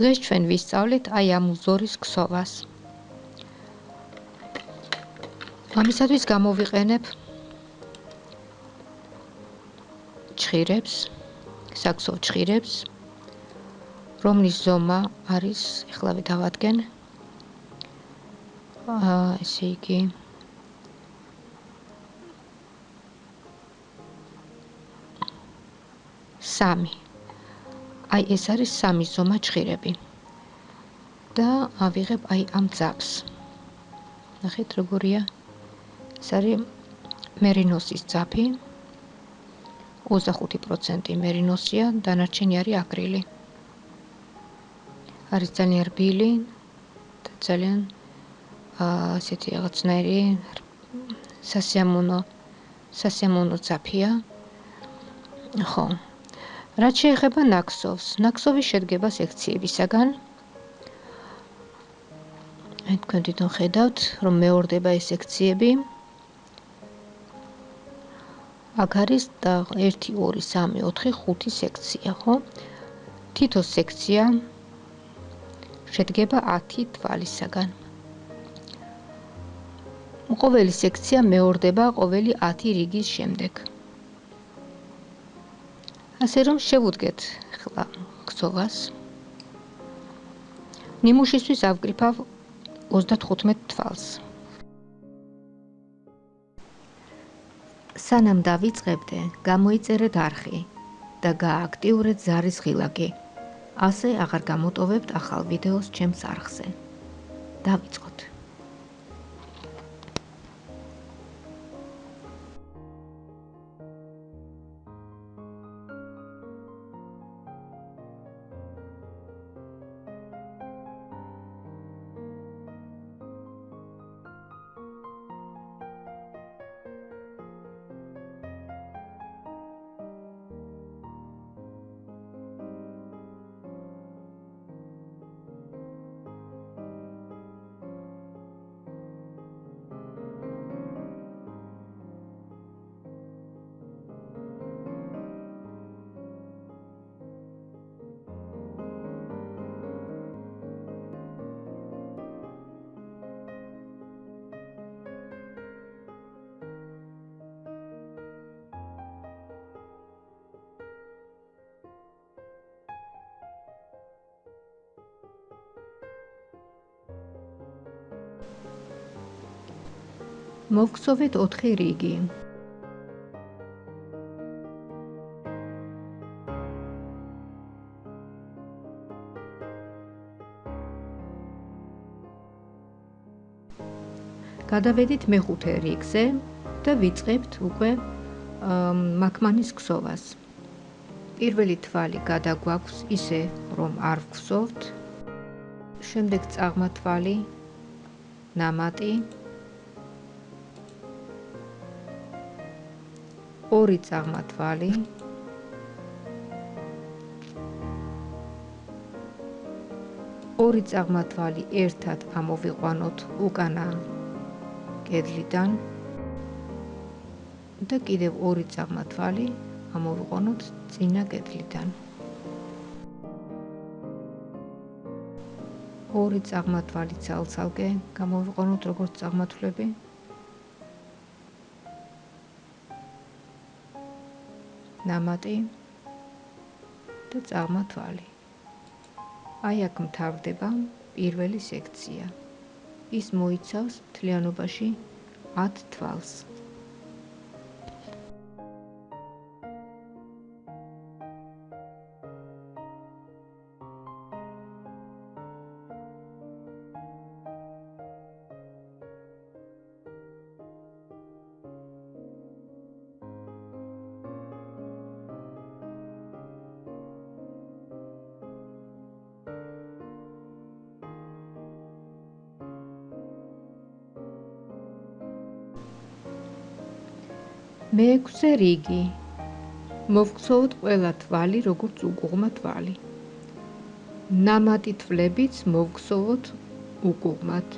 დღეს ჩვენ ვისწავლით აი ამ უზორის ქსოვას. ამისათვის გამოვიყენებ ჭხირებს, საქსო ჭხირებს, რომლის ზომა არის, ახლა ვდავადგენ. აა, ესე იგი სამი. აი ეს არის სამი ზომა ჭხირები. და ავიღებ აი ამ ძაფს. ნახეთ როგორია. ეს არის მერინოსის ძაფი. 25% მერინოსია, დანარჩენი არის აკრილი. არის ძალიან რბილი და ძალიან აა ასეთი რაღაცნაირი სასიამოვნო სასიამოვნო ძაფია. ხო, რაც შეეხება ნაქსოვს, ნაქსოვი შედგება სექციებისაგან. აი თქვენ თვითონ ხედავთ, რომ მეორდება ეს სექციები. აქ არის და 1 2 3 4 5 სექცია, ხო? თითო სექცია შედგება 10 თვალისაგან. ყოველი სექცია მეორდება ყოველი 10 რიგის შემდეგ. ასე რომ შევუდგეთ ხლა ქსოვას ნიმუშისთვის ავკრიფავ 35 თვალს. სანამ დავიწყებდე გამოიწერეთ არხი და გააქტიურეთ ზარის ღილაკი. ასე აღარ გამოტოვებთ ახალ ვიდეოს ჩემს არხზე. დავიწყოთ მოვგზოვეთ 4 რიგი. გადავედით მეხუთე რიგზე და ვიწყებთ უკვე მაკმანის ქსოვას. პირველი თვალი გადაგვაქვს ისე, რომ არ ვგზოვთ. შემდეგ წაღმა თვალი ნამატი ორი წაღმათვალი ორი წაღმათვალი ერთად ამოვიყვანოთ უკანა კედლიდან და კიდევ ორი წაღმათვალი ამოვიყვანოთ წინა კედლიდან. ორი წაღმათვალი ცალ-ცალკე გამოვიყვანოთ როგორც წაღმათვლები ნამატი და წაღმა თვალი. აი აქ მთავრდება პირველი სექცია. ის მოიცავს თლიანობაში 10 თვალს. მეექვსე რიგი. მოვქცოვთ ყველა თვალი როგორც უკუღმა თვალი. ნამატი თვლებიც მოვქცოვთ უკუღმად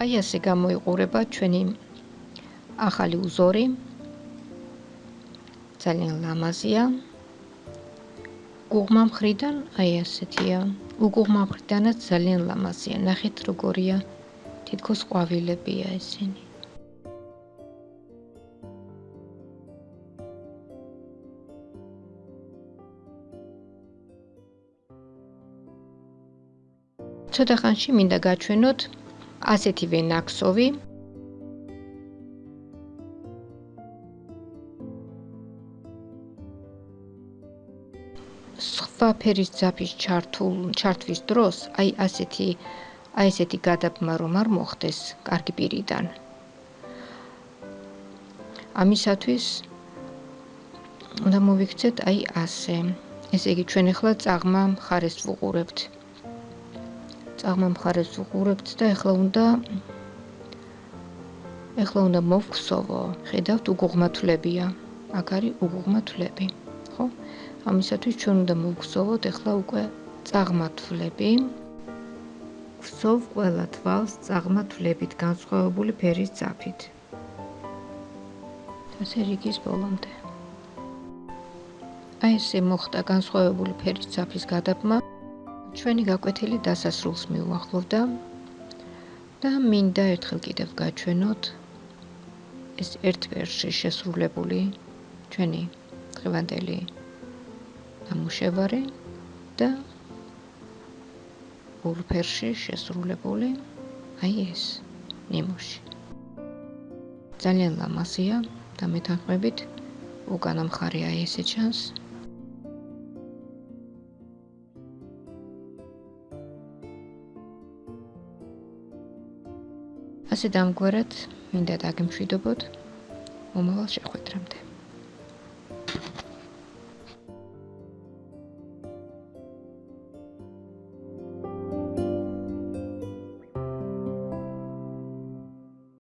აი ასე გამოიყურება ჩვენი ახალი უზორი. ძალიან ლამაზია. გუღმა მხრიდან აი ასეთია. უგუღმა მხრიდანაც ძალიან ლამაზია. ნახეთ როგორია. თითქოს ყვავილებია ესენი. ცოტა ხანში მინდა გაჩვენოთ ასეთივე ნაკსოვი სხვა ფერის ძაფის ჩართულ ჩართვის დროს აი ასეთი აი ესეთი გადაბმა რომ არ მოხდეს კარგი პირიდან. ამისათვის უნდა მოვიქცეთ აი ასე. ესე იგი ჩვენ ახლა წაღმა მხარეს ვუყურებთ წაღმა მხარეს უყურებთ და ეხლა უნდა ეხლა უნდა მოვხსოვო. ხედავთ უგუღმათლებია. აქ არის უგუღმათლები. ხო? ამისათვის ჩვენ უნდა მოვხსოვოთ ეხლა უკვე წაღმათლები. ვხსოვ ყველა თვალს წაღმათლებით განსხვავებული ფერის ძაფით. ასე რიგის ბოლომდე. აი ესე მოხდა განსხვავებული ფერის ძაფის გადაბმა. ჩვენი გაკვეთილი დასასრულს მიუახლოვდა და მინდა ერთხელ კიდევ გაჩვენოთ ეს ერთ ვერსში შესრულებული ჩვენი დღევანდელი ნამუშევარი და ორ ვერსში შესრულებული აი ეს ნიმუში. ძალიან ლამაზია და მეთანხმებით უკანა მხარე აი ესე ჩანს ასე დამგვარად მინდა დაგემშვიდობოთ მომავალ შეხვედრამდე